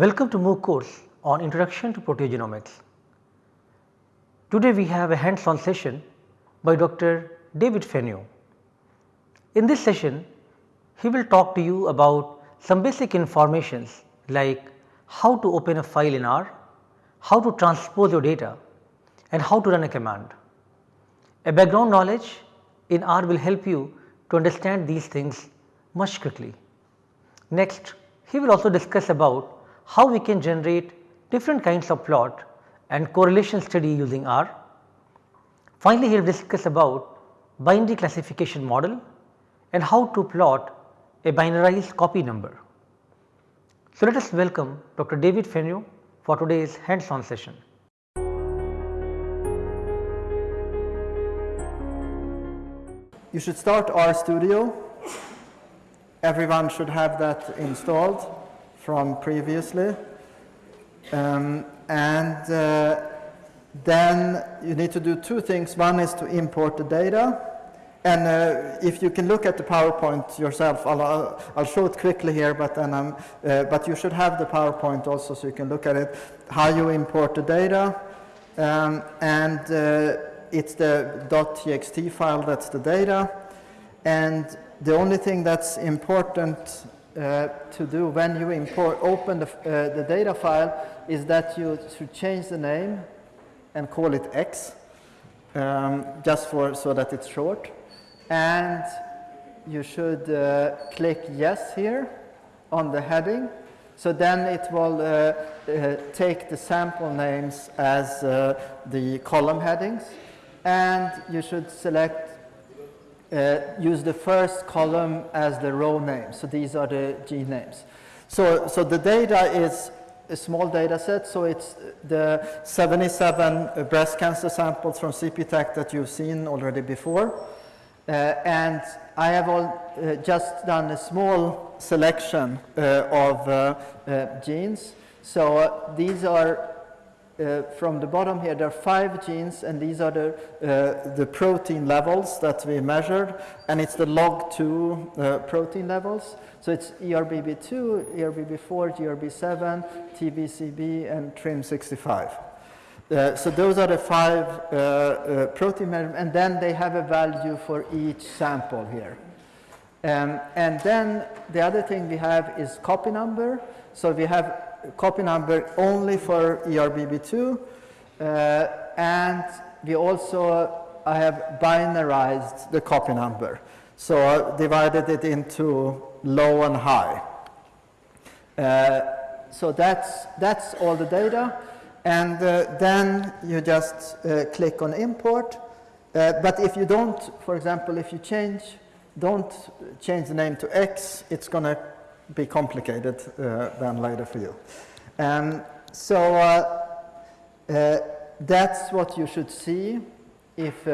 Welcome to MOOC course on Introduction to Proteogenomics. Today we have a hands on session by Dr. David Fenyö. In this session he will talk to you about some basic informations like how to open a file in R, how to transpose your data and how to run a command. A background knowledge in R will help you to understand these things much quickly. Next he will also discuss about how we can generate different kinds of plot and correlation study using R. Finally, he will discuss about binary classification model and how to plot a binarized copy number. So, let us welcome Dr. David Fenyö for today's hands on session. You should start RStudio. Everyone should have that installed from previously. Um, and uh, then you need to do two things. One is to import the data. And uh, if you can look at the PowerPoint yourself, I'll, I'll show it quickly here, but, then I'm uh, but you should have the PowerPoint also so you can look at it, how you import the data. Um, and uh, it's the .txt file that's the data. And the only thing that's important uh, to do when you import, open the, uh, the data file is that you should change the name and call it X um, just for so that it's short. And you should uh, click yes here on the heading. So then it will uh, uh, take the sample names as the column headings. And you should select uh, use the first column as the row name. So these are the gene names. So, so the data is a small data set. So it's the 77 breast cancer samples from CPTAC that you've seen already before. Uh, and I have all, uh, just done a small selection uh, of uh, uh, genes. So these are uh, from the bottom here, there are five genes, and these are the, uh, the protein levels that we measured, and it's the log2 uh, protein levels. So it's ERBB2, ERBB4, GRB7, TBCB, and TRIM65. Uh, so those are the five uh, uh, protein measurements, and then they have a value for each sample here. Um, and then the other thing we have is copy number. So we have copy number only for ERBB2 uh, and we also I have binarized the copy number. So I divided it into low and high. Uh, so that's, that's all the data. And uh, then you just uh, click on import. Uh, but if you don't, for example, if you change, don't change the name to X, it's going to be complicated uh, then later for you. Um, so uh, uh, that's what you should see if uh,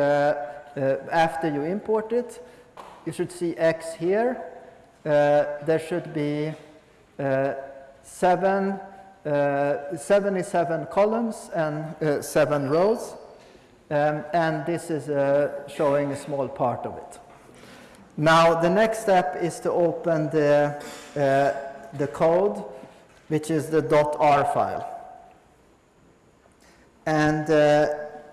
uh, after you import it. You should see X here. Uh, there should be seven, 77 columns and seven rows. Um, and this is showing a small part of it. Now the next step is to open the, uh, the code, which is the .r file. And uh,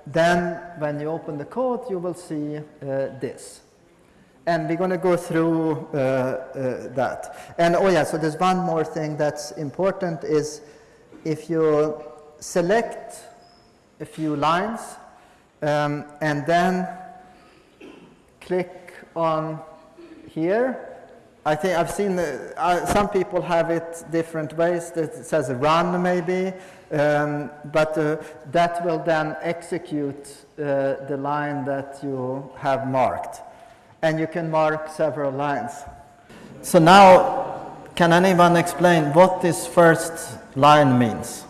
then when you open the code, you will see uh, this. And we're going to go through uh, uh, that. And oh yeah, so there's one more thing that's important is if you select a few lines um, and then click on here. I think I've seen the, uh, some people have it different ways. It says run maybe, um, but uh, that will then execute uh, the line that you have marked. And you can mark several lines. So now, can anyone explain what this first line means?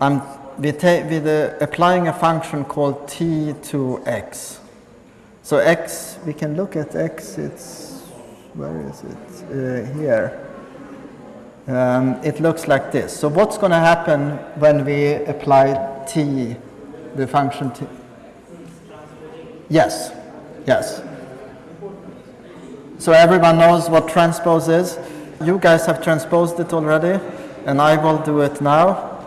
I'm with, with uh, applying a function called t to x. So x, we can look at x, it's, where is it? Uh, here. Um, it looks like this. So what's going to happen when we apply t, the function t? Yes, yes. So everyone knows what transpose is. You guys have transposed it already. and I will do it now.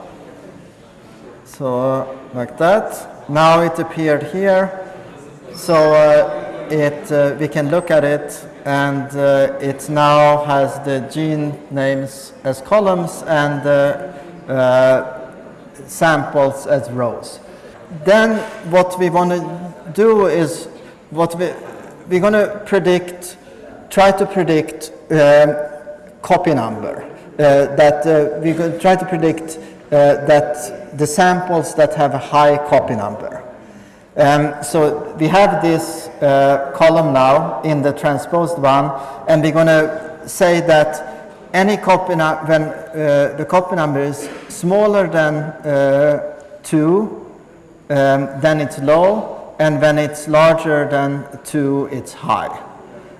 So like that. Now it appeared here. So uh, it, uh, we can look at it and uh, it now has the gene names as columns and uh, uh, samples as rows. Then what we want to do is what we, we're going to predict, try to predict um, copy number. Uh, that uh, we could try to predict that the samples that have a high copy number. Um, so we have this uh, column now in the transposed one, and we're going to say that any copy when uh, the copy number is smaller than uh, 2, um, then it's low, and when it's larger than 2, it's high.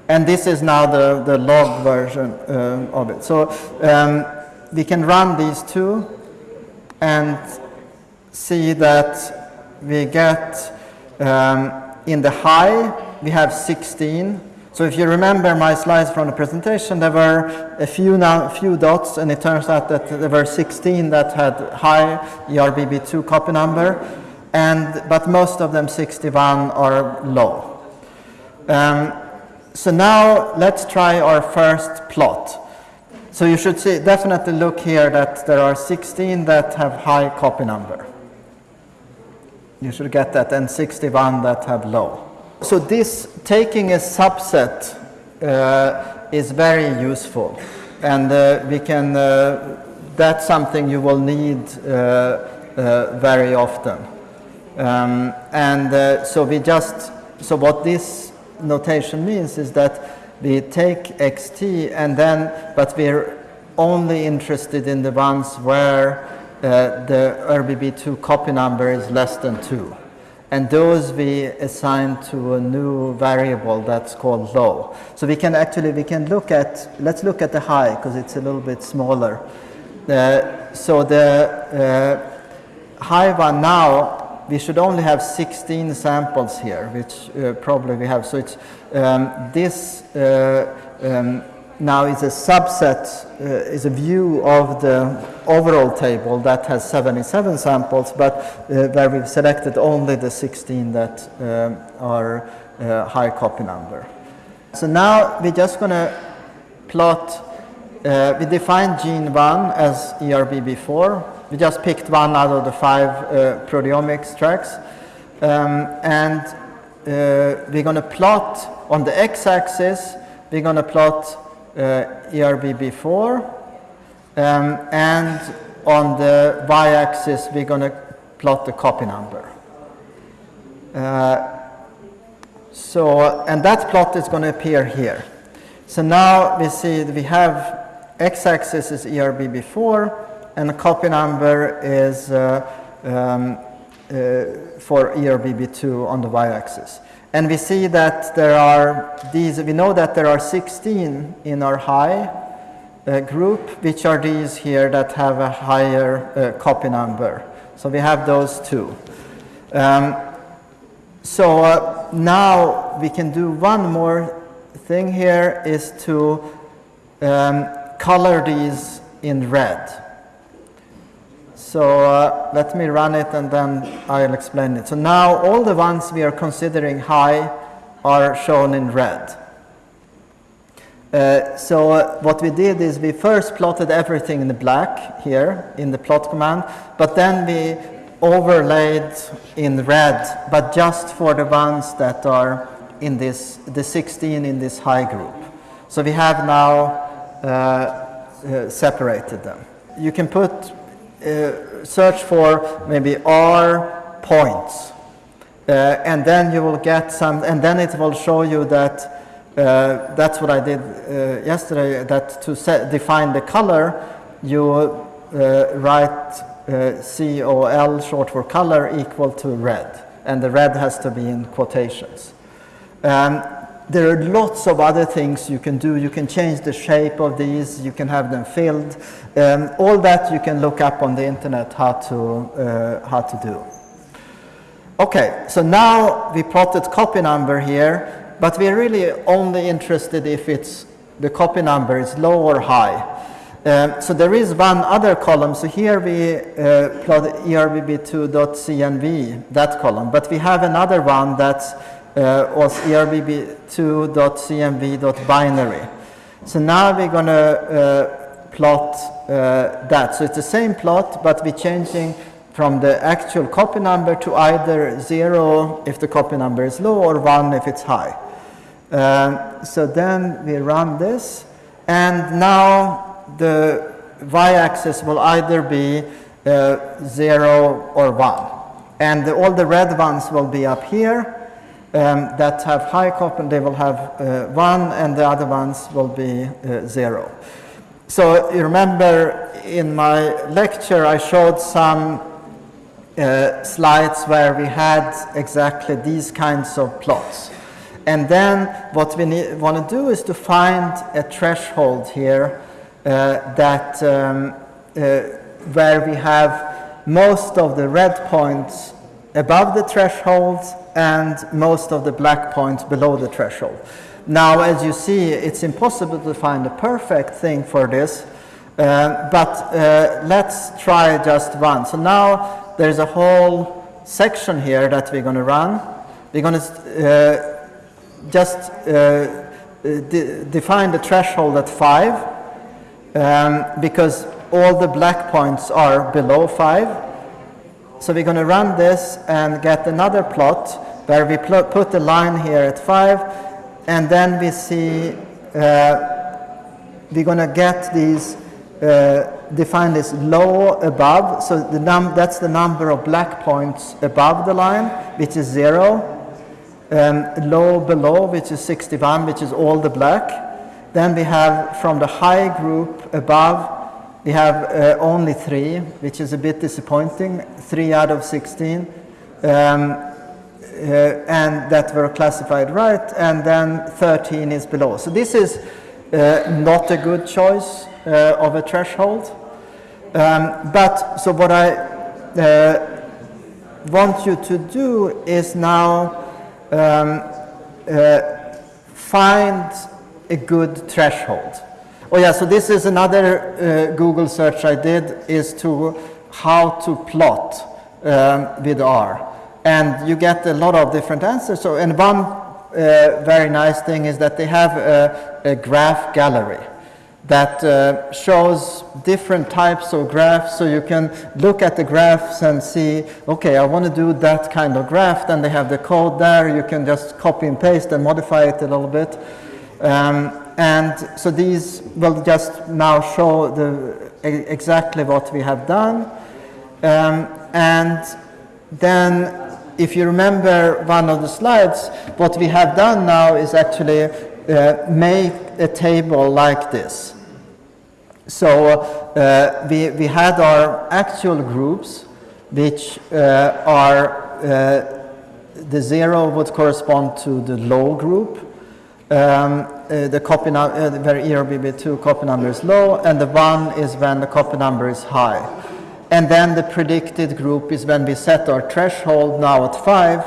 And this is now the, the log version uh, of it. So um, we can run these two and see that we get um, in the high, we have 16. So if you remember my slides from the presentation, there were a few, now, few dots, and it turns out that there were 16 that had high ERBB2 copy number, and, but most of them, 61, are low. Um, so now let's try our first plot. So you should see, definitely look here that there are 16 that have high copy number. You should get that, N61 that have low. So this taking a subset uh, is very useful, and uh, we can. Uh, that's something you will need uh, uh, very often. Um, and uh, so we just. So what this notation means is that we take xt and then, but we're only interested in the ones where uh, the ERBB2 copy number is less than 2. And those we assign to a new variable that's called low. So we can actually, we can look at, let's look at the high because it's a little bit smaller. Uh, so the uh, high one now, we should only have 16 samples here, which uh, probably we have. So it's um, this uh, um, now is a subset, uh, is a view of the overall table that has 77 samples, but uh, where we've selected only the 16 that um, are uh, high copy number. So now we're just going to plot, uh, we defined gene 1 as ERBB4. We just picked one out of the five uh, proteomics tracks. Um, and uh, we're going to plot on the x-axis, we're going to plot uh, ERBB4. Um, and on the y-axis, we're going to plot the copy number. Uh, so, and that plot is going to appear here. So now we see that we have x-axis is ERBB4, and the copy number is uh, um, for ERBB2 on the y-axis. And we see that there are these, we know that there are 16 in our high uh, group, which are these here that have a higher uh, copy number. So we have those two. Um, so uh, now we can do one more thing here is to um, color these in red. So uh, let me run it and then I'll explain it. So now all the ones we are considering high are shown in red. Uh, so uh, what we did is we first plotted everything in the black here in the plot command, but then we overlaid in red, but just for the ones that are in this, the 16 in this high group. So we have now uh, uh separated them. You can put uh, search for maybe R points. Uh, and then you will get some, and then it will show you that uh, that's what I did uh, yesterday, that to set, define the color, you uh, write uh, COL, short for color, equal to red. And the red has to be in quotations. Um, there are lots of other things you can do. You can change the shape of these. You can have them filled. Um, all that you can look up on the internet how to, uh, how to do. Okay, so now we plotted copy number here, but we're really only interested if it's the copy number is low or high. Um, so there is one other column. So here we uh, plot erbb2.cnv, that column. But we have another one that uh, was erbb2.cnv.binary. So now we're going to uh, plot uh, that. So it's the same plot, but we're changing from the actual copy number to either 0 if the copy number is low or 1 if it's high. Um, so then we run this, and now the y-axis will either be uh, 0 or 1. And the, all the red ones will be up here um, that have high copy, they will have uh, 1, and the other ones will be uh, 0. So you remember in my lecture I showed some uh, slides where we had exactly these kinds of plots. And then what we want to do is to find a threshold here uh, that um, uh, where we have most of the red points above the threshold and most of the black points below the threshold. Now, as you see, it's impossible to find a perfect thing for this, uh, but uh, let's try just one. So now there's a whole section here that we're going to run. We're going to uh, just uh, de define the threshold at 5 um, because all the black points are below 5. So we're going to run this and get another plot where we put the line here at 5 and then we see uh, we're going to get these uh, as low above. So the num that's the number of black points above the line, which is 0. Um, low below, which is 61, which is all the black. Then we have from the high group above, we have uh, only three, which is a bit disappointing, three out of 16. Um, uh, and that were classified right, and then 13 is below. So this is uh, not a good choice uh, of a threshold. Um, but so what I uh, want you to do is now um, uh, find a good threshold. Oh yeah, so this is another uh, Google search I did is to how to plot um, with R. And you get a lot of different answers. So, and one uh, very nice thing is that they have a, a graph gallery that uh, shows different types of graphs so you can look at the graphs and see okay I want to do that kind of graph then they have the code there you can just copy and paste and modify it a little bit um, and so these will just now show the, exactly what we have done. Um, and then if you remember one of the slides, what we have done now is actually uh, make a table like this. So uh, we, we had our actual groups, which uh, are, uh, the zero would correspond to the low group, um, uh, the copy number, uh, where ERBB2 copy number is low, and the 1 is when the copy number is high. And then the predicted group is when we set our threshold now at 5,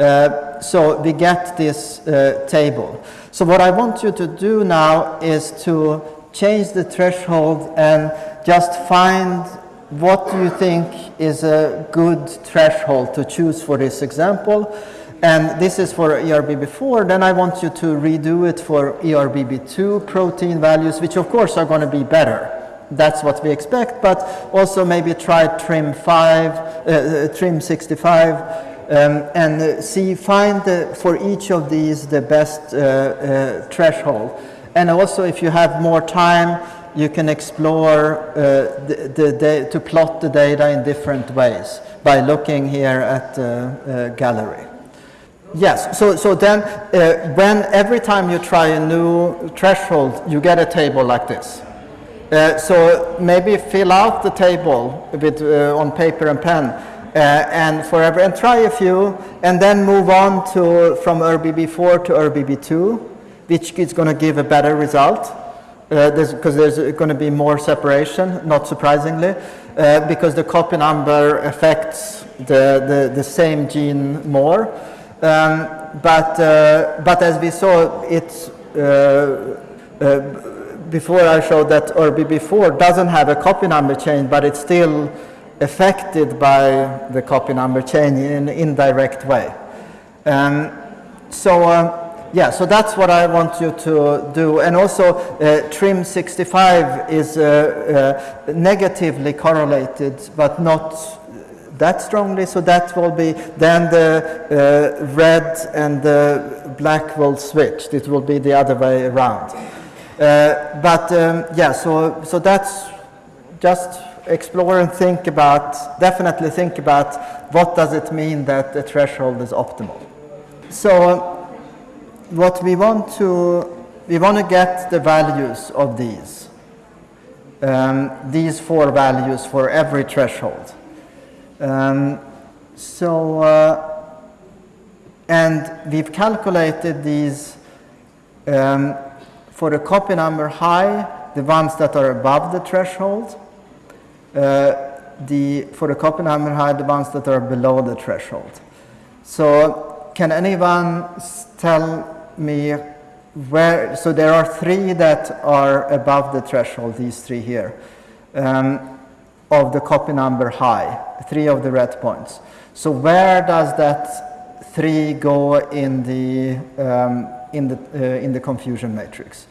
uh, so we get this uh, table. So what I want you to do now is to change the threshold and just find what do you think is a good threshold to choose for this example and this is for ERBB4, then I want you to redo it for ERBB2 protein values, which of course are going to be better. That's what we expect, but also maybe try trim 5, uh, uh, trim 65, um, and uh, see, find the, for each of these the best uh, uh threshold. And also if you have more time, you can explore uh, the, the, the, to plot the data in different ways by looking here at the gallery. Yes, so, so then uh, when every time you try a new threshold, you get a table like this. Uh, so maybe fill out the table with, uh, on paper and pen uh, and forever and try a few and then move on to from ERBB4 to ERBB2, which is going to give a better result because uh, there's, there's going to be more separation, not surprisingly, uh, because the copy number affects the, the, the same gene more. Um, but, uh, but as we saw, it's uh, uh, before I showed that ERBB4 doesn't have a copy number change, but it's still affected by the copy number change in an indirect way. Um, so uh, yeah, so that's what I want you to do. And also, uh, TRIM 65 is uh, uh, negatively correlated, but not that strongly. So that will be, then the uh, red and the black will switch. It will be the other way around. Uh, but um, yeah, so, so that's just explore and think about, definitely think about what does it mean that the threshold is optimal. So what we want to, we want to get the values of these, um, these four values for every threshold. Um, so, uh, and we've calculated these um, for the copy number high, the ones that are above the threshold, uh, the, for the copy number high, the ones that are below the threshold. So can anyone tell me where, so there are three that are above the threshold, these three here, um, of the copy number high, three of the red points. So where does that three go in the, um, in the, uh, in the confusion matrix?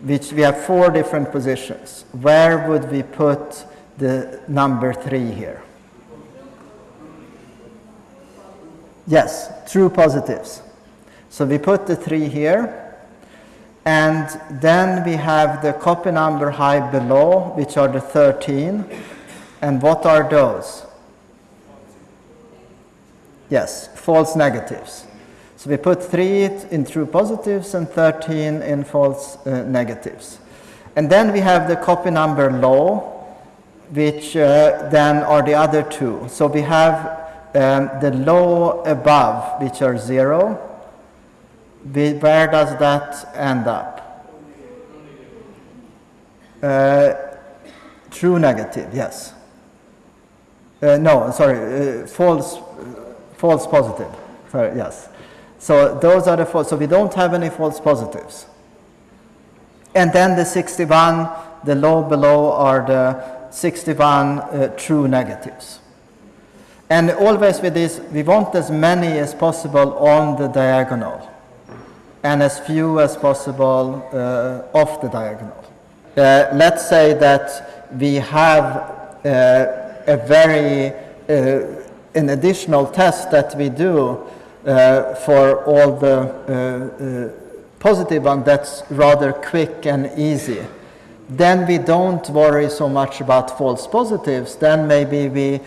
Which we have four different positions. Where would we put the number three here? Yes, true positives. So we put the 3 here. And then we have the copy number high below, which are the 13. And what are those? Yes, false negatives. So we put 3 in true positives and 13 in false uh, negatives. And then we have the copy number low, which uh, then are the other two. So we have um, the low above, which are 0, where does that end up? Uh, true negative, yes. Uh, no, sorry, uh, false, false positive. Yes. So those are the false. So we don't have any false positives. And then the 61, the low below are the 61 uh, true negatives. And always with this, we want as many as possible on the diagonal and as few as possible uh, off the diagonal. Uh, let's say that we have uh, a very, uh, an additional test that we do uh, for all the uh, positive one that's rather quick and easy. Then we don't worry so much about false positives. Then maybe we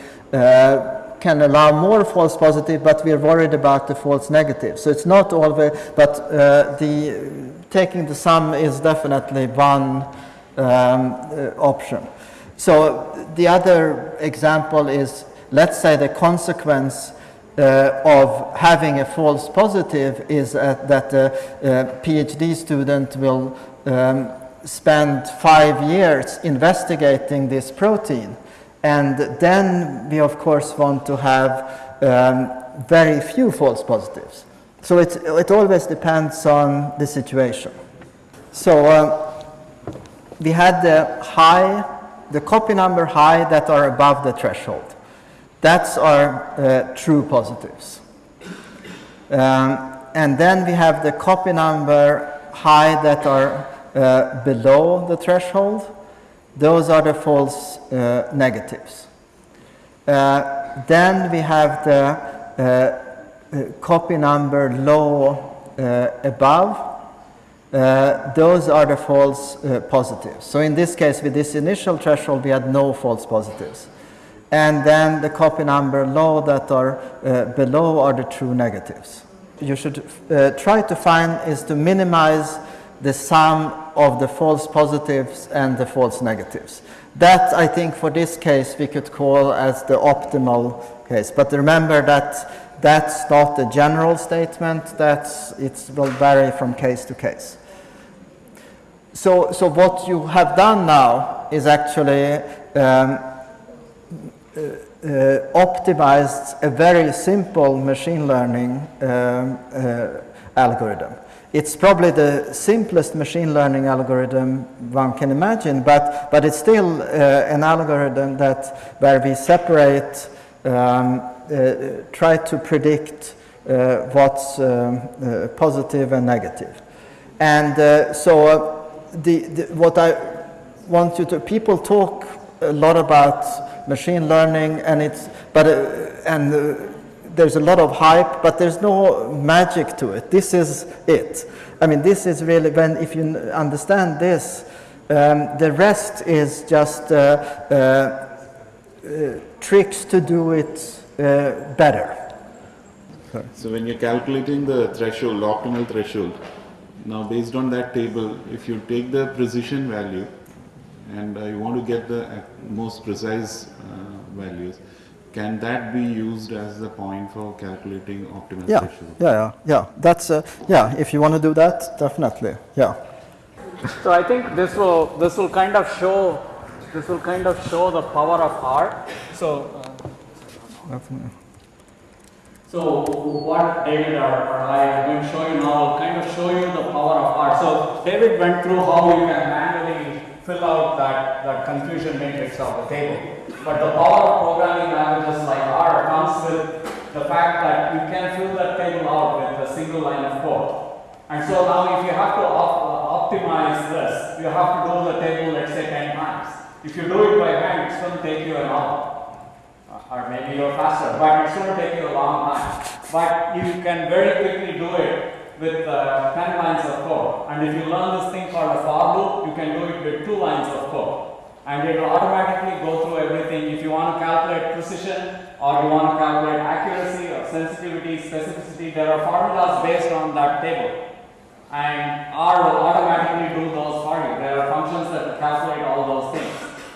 can allow more false positive, but we're worried about the false negative. So it's not always, but uh, the taking the sum is definitely one um, uh, option. So the other example is, let's say the consequence uh, of having a false positive is uh, that a PhD student will um, spend five years investigating this protein and then we, of course, want to have um, very few false positives. So it, it always depends on the situation. So uh, we had the high, the copy number high that are above the threshold. That's our uh, true positives. Um, and then we have the copy number high that are uh, below the threshold. Those are the false uh, negatives. Uh, then we have the uh, uh copy number low above. Uh, those are the false uh, positives. So in this case, with this initial threshold, we had no false positives. And then the copy number low that are uh, below are the true negatives. You should uh, try to find is to minimize the sum of the false positives and the false negatives. That, I think, for this case, we could call as the optimal case. But remember that that's not a general statement. That's, it will vary from case to case. So, so what you have done now is actually um, uh, uh, optimized a very simple machine learning um, uh, algorithm. it's probably the simplest machine learning algorithm one can imagine, but, but it's still uh, an algorithm that where we separate, um, try to predict uh, what's um, uh, positive and negative. And uh, so uh, the, the, what I want you to, people talk a lot about machine learning and it's, but, and there's a lot of hype, but there's no magic to it. This is it. I mean, this is really when, if you understand this, um, the rest is just uh, uh, uh, tricks to do it uh, better. So when you're calculating the threshold, optimal threshold, now based on that table, if you take the precision value and uh, you want to get the uh, most precise values, can that be used as the point for calculating optimal yeah, threshold? Yeah, yeah, yeah. That's uh, yeah. If you want to do that, definitely, yeah. So I think this will this will kind of show this will kind of show the power of R. So. Uh, so what David or, I am going to show you now kind of show you the power of R. So David went through how you can manually fill out that, that confusion matrix of the table. But the power of programming languages like R comes with the fact that you can fill that table out with a single line of code. And so now if you have to op optimize this, you have to do the table let's say 10 times. If you do it by hand, it's going to take you an hour. Uh, or maybe you're faster, but it's going to take you a long time. But you can very quickly do it with uh, 10 lines of code. And if you learn this thing called a for loop, you can do it with two lines of code and it will automatically go through everything. If you want to calculate precision or you want to calculate accuracy or sensitivity, specificity, there are formulas based on that table. And R will automatically do those for you. There are functions that calculate all those things.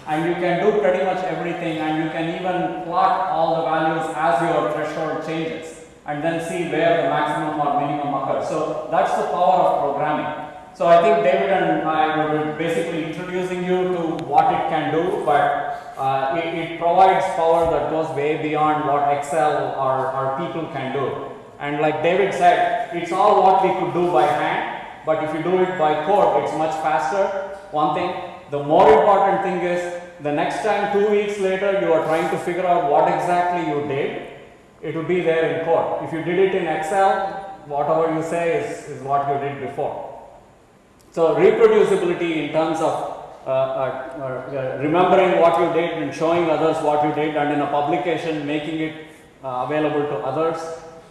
And you can do pretty much everything and you can even plot all the values as your threshold changes and then see where the maximum or minimum occurs. So that's the power of programming. So I think David and I were basically introducing you to what it can do, but uh, it, it, provides power that goes way beyond what Excel or, or people can do. And like David said, it's all what we could do by hand, but if you do it by code, it's much faster. One thing, the more important thing is the next time two weeks later you are trying to figure out what exactly you did, it will be there in code. If you did it in Excel, whatever you say is, is what you did before. So reproducibility in terms of uh, uh, uh, remembering what you did and showing others what you did and in a publication making it uh, available to others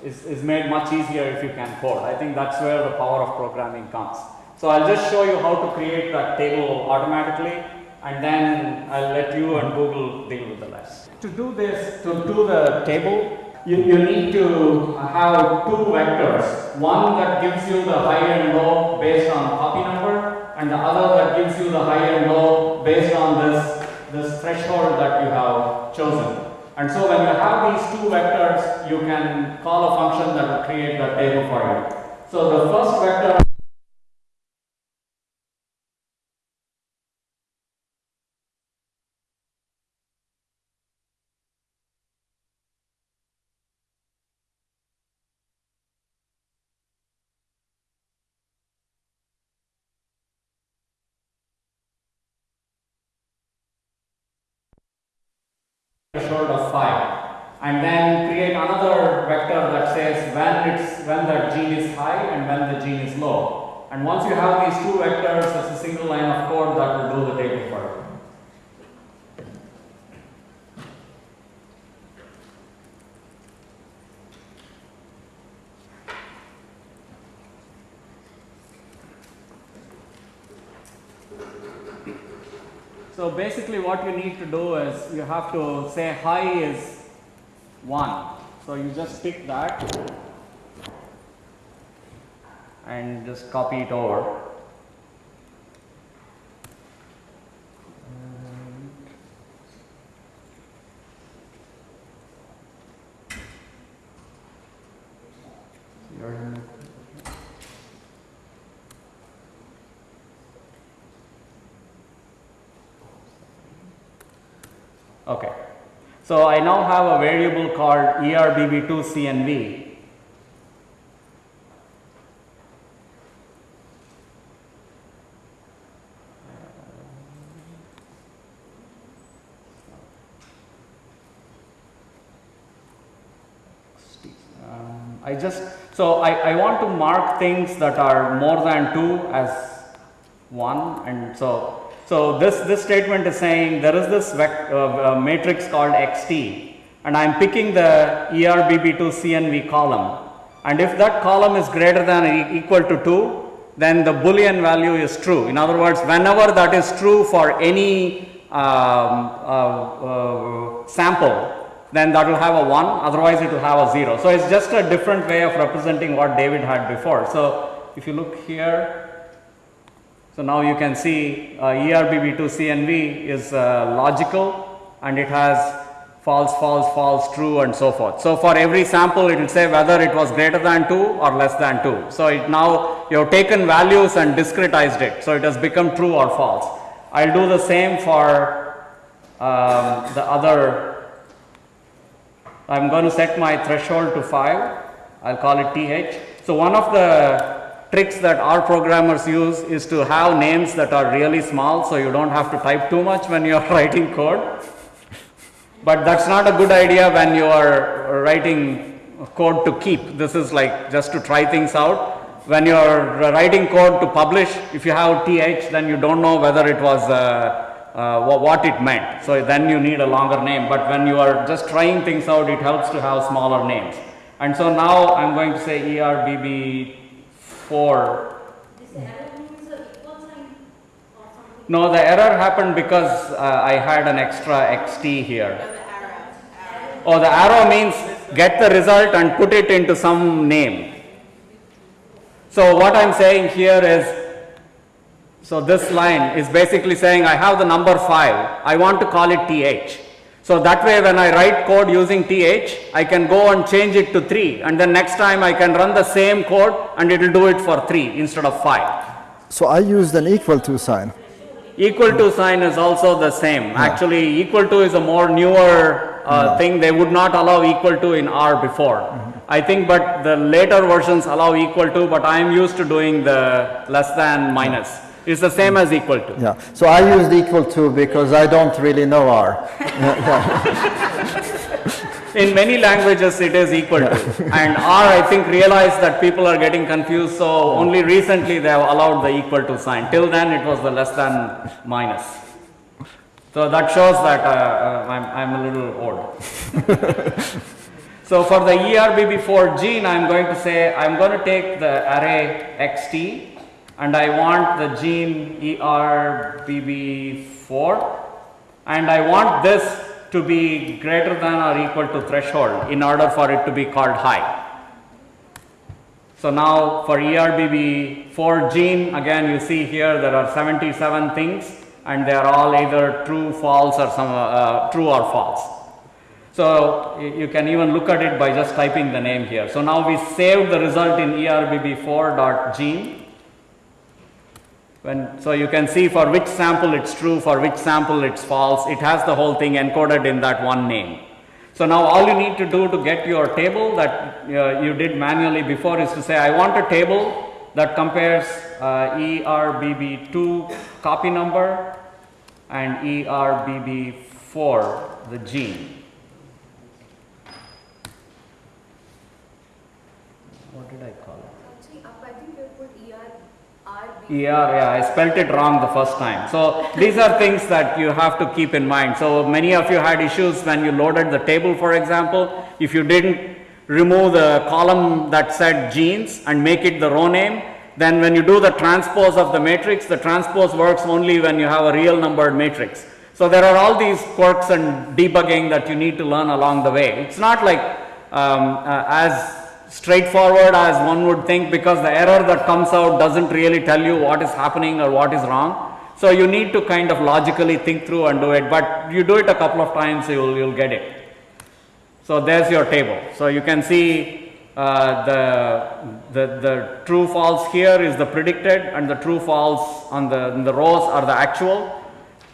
is, is made much easier if you can code. I think that's where the power of programming comes. So I'll just show you how to create that table automatically and then I'll let you and Google deal with the rest. To do this, to do the table, you, you need to have two vectors. One that gives you the high and low based on copy number and the other that gives you the high and low based on this, this threshold that you have chosen. And so when you have these two vectors, you can call a function that will create the table for you. So the first vector threshold of 5 and then create another vector that says when it's when the gene is high and when the gene is low. And once you have these two vectors it's a single line of code that will do the table for you. So basically what you need to do is you have to say high is 1. So you just pick that and just copy it over. So, I now have a variable called ERBB2CNV um, I just so I, I want to mark things that are more than 2 as 1 and so so this, this statement is saying there is this uh, uh, matrix called xt and I am picking the ERBB2 CNV column and if that column is greater than or equal to 2 then the boolean value is true. In other words, whenever that is true for any um, uh, uh, sample then that will have a 1 otherwise it will have a 0. So, it is just a different way of representing what David had before. So, if you look here so, now you can see uh, ERBB2 CNV is uh, logical and it has false, false, false, true and so forth. So, for every sample it will say whether it was greater than 2 or less than 2. So, it now you have taken values and discretized it. So, it has become true or false. I will do the same for um, the other, I am going to set my threshold to 5, I will call it TH. So, one of the tricks that R programmers use is to have names that are really small, so you do not have to type too much when you are writing code. But that is not a good idea when you are writing code to keep. This is like just to try things out. When you are writing code to publish, if you have th, then you do not know whether it was uh, uh, what it meant. So, then you need a longer name, but when you are just trying things out, it helps to have smaller names. And so, now I am going to say ERBB 4 This arrow means a equal sign or something. No, the error happened because uh, I had an extra xt here. Oh, the arrow means get the result and put it into some name. So, what I am saying here is, so this line is basically saying I have the number 5, I want to call it th. So, that way when I write code using th, I can go and change it to 3 and then next time I can run the same code and it will do it for 3 instead of 5. So I used an equal to sign. Equal to sign is also the same. Actually, equal to is a more newer uh, thing. They would not allow equal to in R before. I think, but the later versions allow equal to, but I am used to doing the less than minus. It's the same as equal to. Yeah. So I used equal to because I don't really know R. In many languages, it is equal to. And R, I think, realized that people are getting confused, so only recently they have allowed the equal to sign. Till then, it was the less than minus. So that shows that uh, uh, I'm, I'm a little old. so for the E ERBB4 gene, I'm going to say I'm going to take the array xt and I want the gene E ERBB4 and I want this to be greater than or equal to threshold in order for it to be called high. So now for E ERBB4 gene again you see here there are 77 things and they are all either true, false or some uh, true or false. So you can even look at it by just typing the name here. So now we saved the result in E ERBB4.gene. When, so you can see for which sample it's true, for which sample it's false, it has the whole thing encoded in that one name. So now all you need to do to get your table that uh, you did manually before is to say I want a table that compares uh, ERBB2 copy number and ERBB4 the gene. What did I call it? Actually, up I think you put ER, ER, yeah, I spelt it wrong the first time. So these are things that you have to keep in mind. So many of you had issues when you loaded the table, for example. If you didn't remove the column that said genes and make it the row name, then when you do the transpose of the matrix, the transpose works only when you have a real numbered matrix. So there are all these quirks and debugging that you need to learn along the way. It's not like um, uh, as straightforward as one would think because the error that comes out doesn't really tell you what is happening or what is wrong. So you need to kind of logically think through and do it, but you do it a couple of times, you'll, you'll get it. So there's your table. So you can see uh, the, the, the true false here is the predicted and the true false on the, the rows are the actual.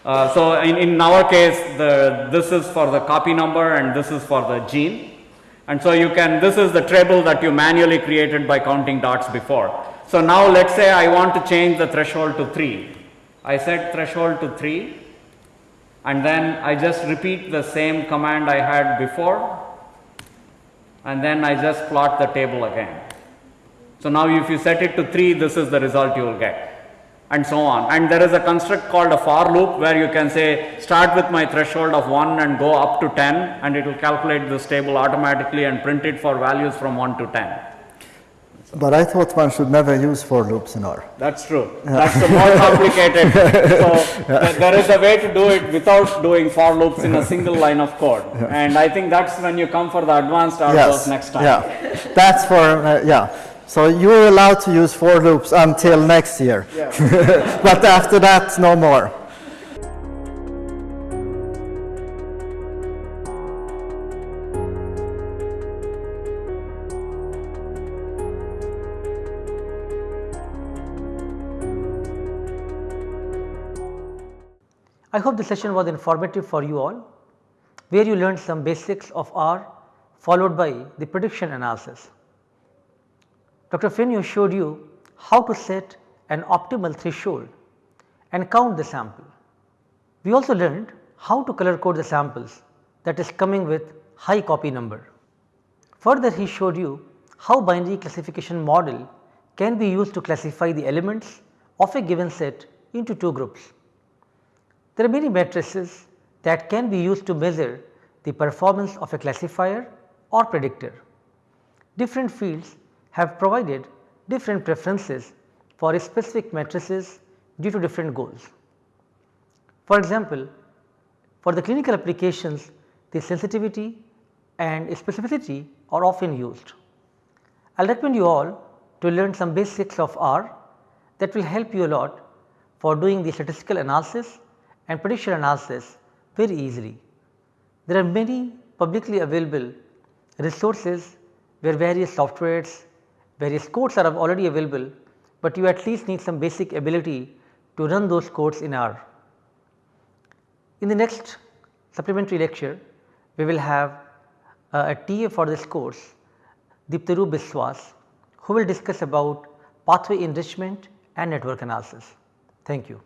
Uh, so in, in our case, the, this is for the copy number and this is for the gene. And so you can, this is the table that you manually created by counting dots before. So now let's say I want to change the threshold to 3. I set threshold to 3 and then I just repeat the same command I had before and then I just plot the table again. So now if you set it to 3 this is the result you will get and so on and there is a construct called a for loop where you can say start with my threshold of 1 and go up to 10 and it will calculate this table automatically and print it for values from 1 to 10. But I thought one should never use for loops in R. That's true. That's the more complicated. so th- there is a way to do it without doing for loops in a single line of code. And I think that's when you come for the advanced R Yes. next time. Yeah, that's for, uh, yeah. So you're allowed to use for loops until next year. but after that, no more. I hope the session was informative for you all, where you learned some basics of R followed by the prediction analysis. Dr. Fenyö showed you how to set an optimal threshold and count the sample. We also learned how to color code the samples that is coming with high copy number. Further he showed you how binary classification model can be used to classify the elements of a given set into two groups. There are many matrices that can be used to measure the performance of a classifier or predictor. Different fields have provided different preferences for specific matrices due to different goals. For example, for the clinical applications the sensitivity and specificity are often used. I will recommend you all to learn some basics of R that will help you a lot for doing the statistical analysis and prediction analysis very easily. There are many publicly available resources where various softwares, various codes are already available, but you at least need some basic ability to run those codes in R. In the next supplementary lecture, we will have uh, a TA for this course, Diptaru Biswas, who will discuss about pathway enrichment and network analysis. Thank you.